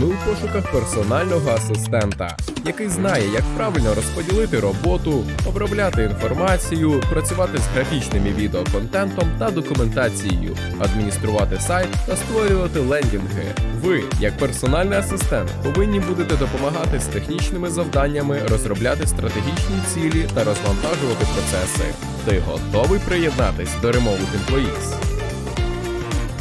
Ми у пошуках персонального асистента, який знає, як правильно розподілити роботу, обробляти інформацію, працювати з графічним і відеоконтентом та документацією, адмініструвати сайт та створювати лендінги. Ви, як персональний асистент, повинні будете допомагати з технічними завданнями, розробляти стратегічні цілі та розвантажувати процеси. Ти готовий приєднатись до Remote Employees?